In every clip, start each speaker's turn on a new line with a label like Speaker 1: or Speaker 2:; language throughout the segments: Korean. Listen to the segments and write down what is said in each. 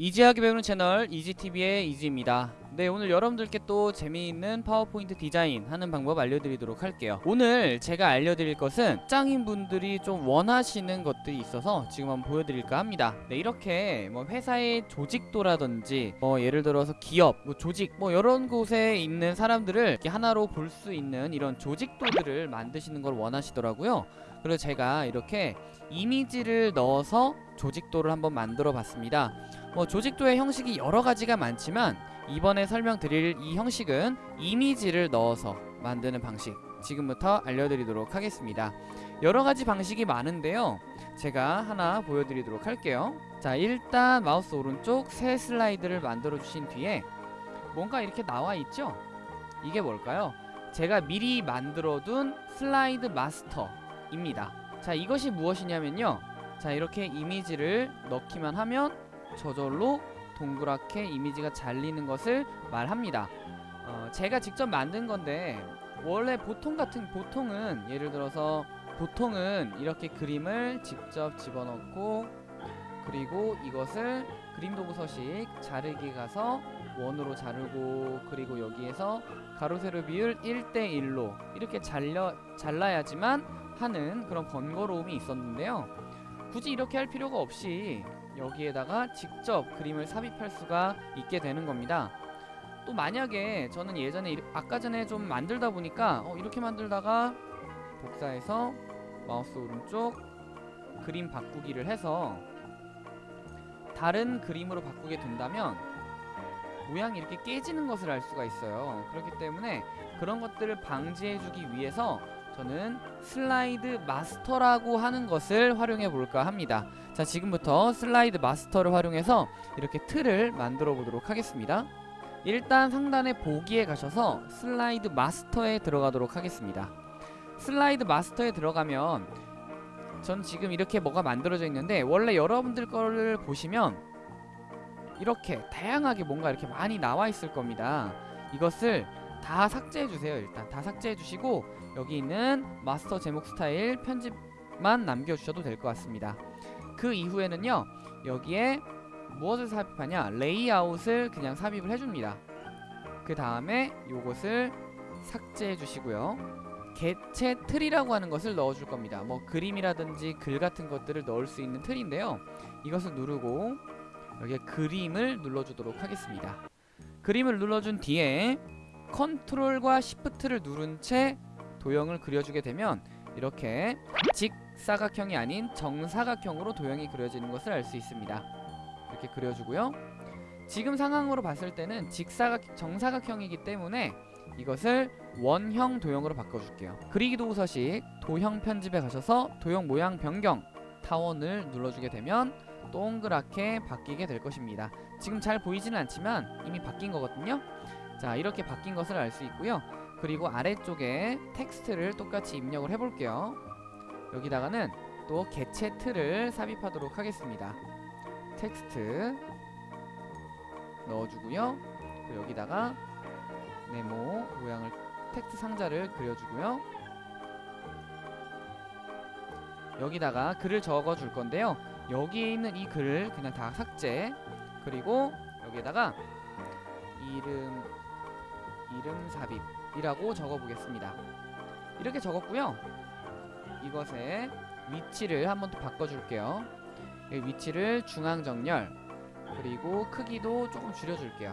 Speaker 1: 이지하게 배우는 채널 이지TV의 이지입니다. 네 오늘 여러분들께 또 재미있는 파워포인트 디자인 하는 방법 알려드리도록 할게요. 오늘 제가 알려드릴 것은 직장인분들이 좀 원하시는 것들이 있어서 지금 한번 보여드릴까 합니다. 네 이렇게 뭐 회사의 조직도라든지 뭐 예를 들어서 기업, 뭐 조직 뭐 이런 곳에 있는 사람들을 이렇게 하나로 볼 수 있는 이런 조직도들을 만드시는 걸 원하시더라고요. 그래서 제가 이렇게 이미지를 넣어서 조직도를 한번 만들어 봤습니다. 뭐 조직도의 형식이 여러 가지가 많지만 이번에 설명드릴 이 형식은 이미지를 넣어서 만드는 방식 지금부터 알려드리도록 하겠습니다. 여러 가지 방식이 많은데요. 제가 하나 보여드리도록 할게요. 자 일단 마우스 오른쪽 새 슬라이드를 만들어 주신 뒤에 뭔가 이렇게 나와 있죠? 이게 뭘까요? 제가 미리 만들어둔 슬라이드 마스터입니다. 자 이것이 무엇이냐면요. 자 이렇게 이미지를 넣기만 하면 저절로 동그랗게 이미지가 잘리는 것을 말합니다. 어, 제가 직접 만든 건데 원래 보통 같은 보통은 예를 들어서 보통은 이렇게 그림을 직접 집어넣고 그리고 이것을 그림 도구 서식 자르기 가서 원으로 자르고 그리고 여기에서 가로 세로 비율 1대1로 이렇게 잘려 잘라야지만 하는 그런 번거로움이 있었는데요. 굳이 이렇게 할 필요가 없이 여기에다가 직접 그림을 삽입할 수가 있게 되는 겁니다. 또 만약에 저는 예전에 이- 아까 전에 좀 만들다 보니까 어, 이렇게 만들다가 복사해서 마우스 오른쪽 그림 바꾸기를 해서 다른 그림으로 바꾸게 된다면 모양이 이렇게 깨지는 것을 알 수가 있어요. 그렇기 때문에 그런 것들을 방지해주기 위해서 저는 슬라이드 마스터라고 하는 것을 활용해 볼까 합니다. 자 지금부터 슬라이드 마스터를 활용해서 이렇게 틀을 만들어 보도록 하겠습니다. 일단 상단에 보기에 가셔서 슬라이드 마스터에 들어가도록 하겠습니다. 슬라이드 마스터에 들어가면 전 지금 이렇게 뭐가 만들어져 있는데 원래 여러분들 거를 보시면 이렇게 다양하게 뭔가 이렇게 많이 나와 있을 겁니다. 이것을 다 삭제해 주세요. 일단 다 삭제해 주시고 여기 있는 마스터 제목 스타일 편집만 남겨 주셔도 될 것 같습니다. 그 이후에는요. 여기에 무엇을 삽입하냐? 레이아웃을 그냥 삽입을 해 줍니다. 그 다음에 요것을 삭제해 주시고요. 개체 틀이라고 하는 것을 넣어 줄 겁니다. 뭐 그림이라든지 글 같은 것들을 넣을 수 있는 틀인데요. 이것을 누르고 여기에 그림을 눌러 주도록 하겠습니다. 그림을 눌러준 뒤에 컨트롤과 시프트를 누른 채 도형을 그려주게 되면 이렇게 직사각형이 아닌 정사각형으로 도형이 그려지는 것을 알 수 있습니다. 이렇게 그려주고요. 지금 상황으로 봤을 때는 직사각 정사각형이기 때문에 이것을 원형 도형으로 바꿔줄게요. 그리기 도구 서식 도형 편집에 가셔서 도형 모양 변경 타원을 눌러주게 되면 동그랗게 바뀌게 될 것입니다. 지금 잘 보이지는 않지만 이미 바뀐 거거든요. 자 이렇게 바뀐 것을 알 수 있고요. 그리고 아래쪽에 텍스트를 똑같이 입력을 해볼게요. 여기다가는 또 개체 틀을 삽입하도록 하겠습니다. 텍스트 넣어주고요. 여기다가 네모 모양을 텍스트 상자를 그려주고요. 여기다가 글을 적어줄 건데요. 여기에 있는 이 글을 그냥 다 삭제 그리고 여기에다가 이름 이름 삽입이라고 적어보겠습니다. 이렇게 적었고요. 이것의 위치를 한번 또 바꿔줄게요. 이 위치를 중앙 정렬 그리고 크기도 조금 줄여줄게요.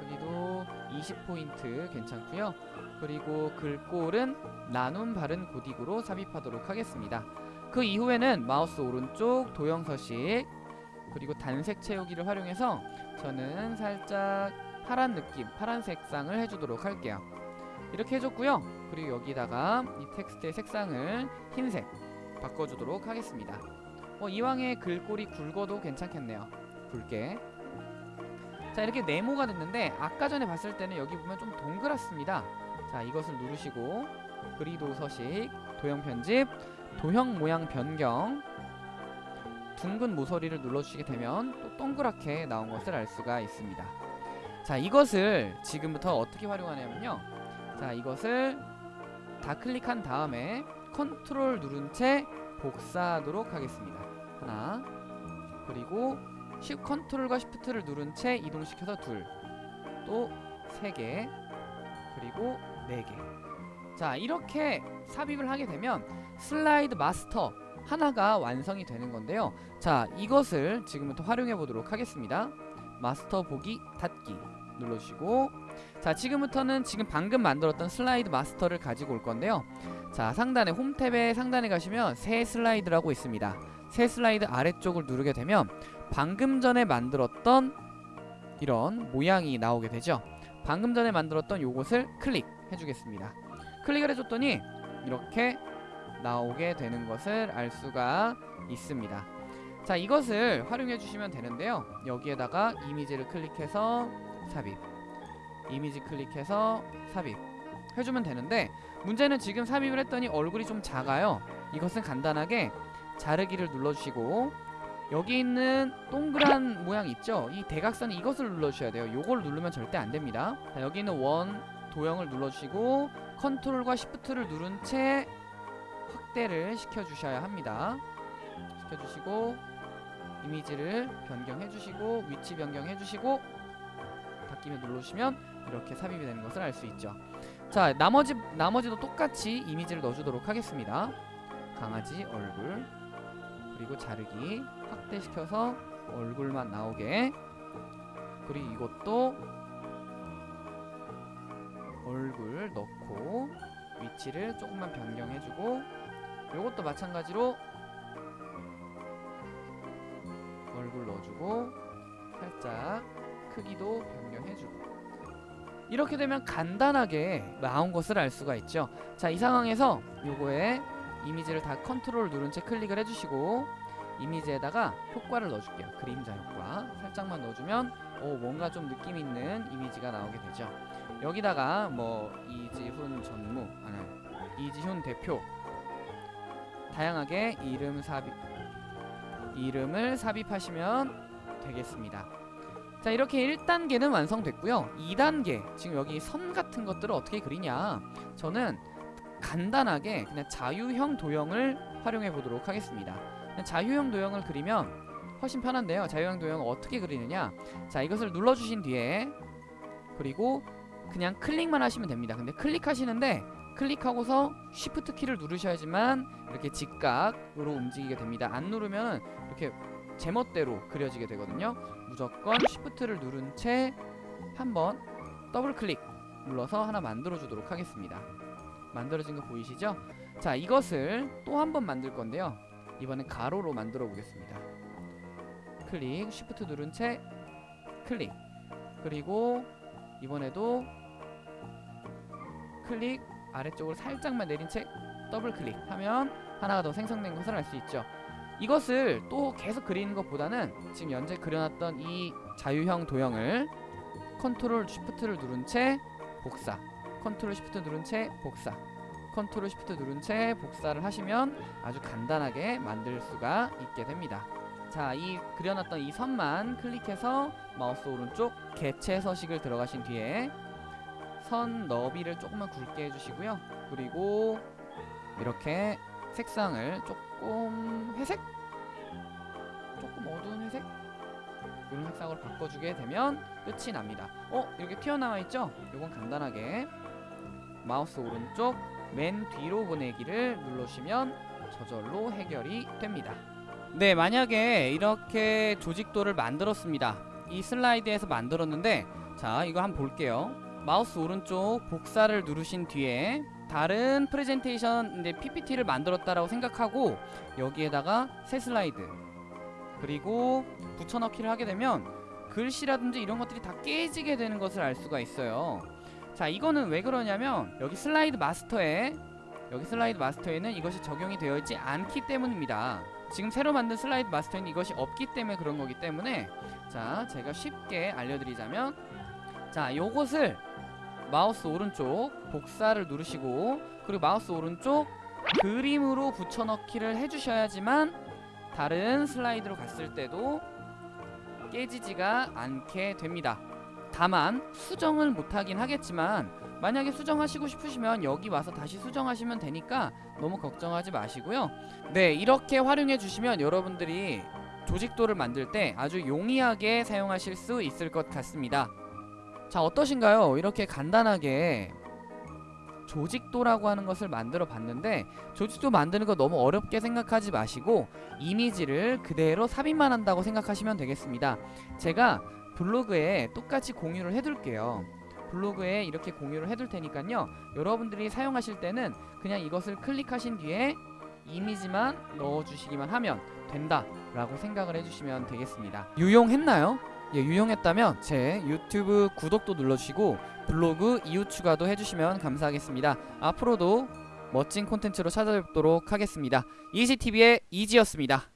Speaker 1: 크기도 20포인트 괜찮고요. 그리고 글꼴은 나눔 바른 고딕으로 삽입하도록 하겠습니다. 그 이후에는 마우스 오른쪽 도형 서식 그리고 단색 채우기를 활용해서 저는 살짝 파란 느낌, 파란 색상을 해주도록 할게요. 이렇게 해줬고요. 그리고 여기다가 이 텍스트의 색상을 흰색 바꿔주도록 하겠습니다. 어, 이왕에 글꼴이 굵어도 괜찮겠네요. 굵게. 자 이렇게 네모가 됐는데 아까 전에 봤을 때는 여기 보면 좀 동그랗습니다. 자 이것을 누르시고 그리도 서식, 도형 편집, 도형 모양 변경 둥근 모서리를 눌러주시게 되면 또 동그랗게 나온 것을 알 수가 있습니다. 자 이것을 지금부터 어떻게 활용하냐면요. 자 이것을 다 클릭한 다음에 컨트롤 누른 채 복사하도록 하겠습니다. 하나 그리고 쉽 컨트롤과 시프트를 누른 채 이동시켜서 둘, 또 세 개, 그리고 네 개. 자 이렇게 삽입을 하게 되면 슬라이드 마스터 하나가 완성이 되는 건데요. 자 이것을 지금부터 활용해 보도록 하겠습니다. 마스터 보기 닫기 눌러주시고 자 지금부터는 지금 방금 만들었던 슬라이드 마스터를 가지고 올 건데요. 자 상단에 홈 탭에 상단에 가시면 새 슬라이드라고 있습니다. 새 슬라이드 아래쪽을 누르게 되면 방금 전에 만들었던 이런 모양이 나오게 되죠. 방금 전에 만들었던 요것을 클릭해 주겠습니다. 클릭을 해줬더니 이렇게 나오게 되는 것을 알 수가 있습니다. 자 이것을 활용해 주시면 되는데요. 여기에다가 이미지를 클릭해서 삽입 이미지 클릭해서 삽입 해주면 되는데 문제는 지금 삽입을 했더니 얼굴이 좀 작아요. 이것은 간단하게 자르기를 눌러주시고 여기 있는 동그란 모양 있죠? 이 대각선 이것을 눌러주셔야 돼요. 요걸 누르면 절대 안 됩니다. 자, 여기 있는 원 도형을 눌러주시고 컨트롤과 시프트를 누른 채 확대를 시켜주셔야 합니다. 시켜주시고 이미지를 변경해 주시고 위치 변경해 주시고 닫기를 눌러주시면 이렇게 삽입이 되는 것을 알 수 있죠. 자 나머지 나머지도 똑같이 이미지를 넣어주도록 하겠습니다. 강아지 얼굴 그리고 자르기 확대시켜서 얼굴만 나오게 그리고 이것도 얼굴 넣고 위치를 조금만 변경해주고 이것도 마찬가지로 얼굴 넣어주고 살짝 크기도 변경해주고. 이렇게 되면 간단하게 나온 것을 알 수가 있죠. 자 이 상황에서 요거에 이미지를 다 컨트롤 누른 채 클릭을 해주시고 이미지에다가 효과를 넣어줄게요. 그림자 효과. 살짝만 넣어주면 오 뭔가 좀 느낌 있는 이미지가 나오게 되죠. 여기다가 뭐 이지훈 전무 아니 이지훈 대표. 다양하게 이름 삽입 이름을 삽입하시면 되겠습니다. 자 이렇게 1단계는 완성됐고요. 2단계 지금 여기 선 같은 것들을 어떻게 그리냐? 저는 간단하게 그냥 자유형 도형을 활용해 보도록 하겠습니다. 자유형 도형을 그리면 훨씬 편한데요. 자유형 도형을 어떻게 그리느냐? 자 이것을 눌러주신 뒤에 그리고 그냥 클릭만 하시면 됩니다. 근데 클릭하시는데 클릭하고서 쉬프트 키를 누르셔야지만 이렇게 직각으로 움직이게 됩니다. 안 누르면 이렇게 제멋대로 그려지게 되거든요. 무조건 쉬프트를 누른 채 한번 더블 클릭 눌러서 하나 만들어 주도록 하겠습니다. 만들어진 거 보이시죠? 자 이것을 또 한 번 만들 건데요. 이번엔 가로로 만들어 보겠습니다. 클릭 쉬프트 누른 채 클릭. 그리고 이번에도 클릭 아래쪽으로 살짝만 내린 채 더블 클릭하면 하나가 더 생성된 것을 알 수 있죠 이것을 또 계속 그리는 것보다는 지금 현재 그려놨던 이 자유형 도형을 컨트롤 쉬프트를 누른 채 복사 컨트롤 쉬프트 누른 채 복사 컨트롤 쉬프트 누른 채 복사를 하시면 아주 간단하게 만들 수가 있게 됩니다. 자 이 그려놨던 이 선만 클릭해서 마우스 오른쪽 개체 서식을 들어가신 뒤에 선 너비를 조금만 굵게 해주시고요. 그리고 이렇게 색상을 조금 회색? 조금 어두운 회색? 이런 색상으로 바꿔주게 되면 끝이 납니다 어? 이렇게 튀어나와 있죠? 이건 간단하게 마우스 오른쪽 맨 뒤로 보내기를 눌러주시면 저절로 해결이 됩니다 네 만약에 이렇게 조직도를 만들었습니다 이 슬라이드에서 만들었는데 자 이거 한번 볼게요 마우스 오른쪽 복사를 누르신 뒤에 다른 프레젠테이션 이제 PPT를 만들었다라고 생각하고 여기에다가 새 슬라이드 그리고 붙여넣기를 하게 되면 글씨라든지 이런 것들이 다 깨지게 되는 것을 알 수가 있어요. 자 이거는 왜 그러냐면 여기 슬라이드 마스터에 여기 슬라이드 마스터에는 이것이 적용이 되어 있지 않기 때문입니다. 지금 새로 만든 슬라이드 마스터에는 이것이 없기 때문에 그런 거기 때문에 자 제가 쉽게 알려드리자면 자 요것을 마우스 오른쪽 복사를 누르시고 그리고 마우스 오른쪽 그림으로 붙여넣기를 해주셔야지만 다른 슬라이드로 갔을 때도 깨지지가 않게 됩니다 다만 수정을 못하긴 하겠지만 만약에 수정하시고 싶으시면 여기 와서 다시 수정하시면 되니까 너무 걱정하지 마시고요 네 이렇게 활용해 주시면 여러분들이 조직도를 만들 때 아주 용이하게 사용하실 수 있을 것 같습니다. 자 어떠신가요? 이렇게 간단하게 조직도라고 하는 것을 만들어 봤는데 조직도 만드는 거 너무 어렵게 생각하지 마시고 이미지를 그대로 삽입만 한다고 생각하시면 되겠습니다. 제가 블로그에 똑같이 공유를 해둘게요. 블로그에 이렇게 공유를 해둘 테니까요. 여러분들이 사용하실 때는 그냥 이것을 클릭하신 뒤에 이미지만 넣어주시기만 하면 된다 라고 생각을 해주시면 되겠습니다. 유용했나요? 예, 유용했다면 제 유튜브 구독도 눌러주시고 블로그 이후 추가도 해주시면 감사하겠습니다. 앞으로도 멋진 콘텐츠로 찾아뵙도록 하겠습니다. 이지TV의 이지였습니다.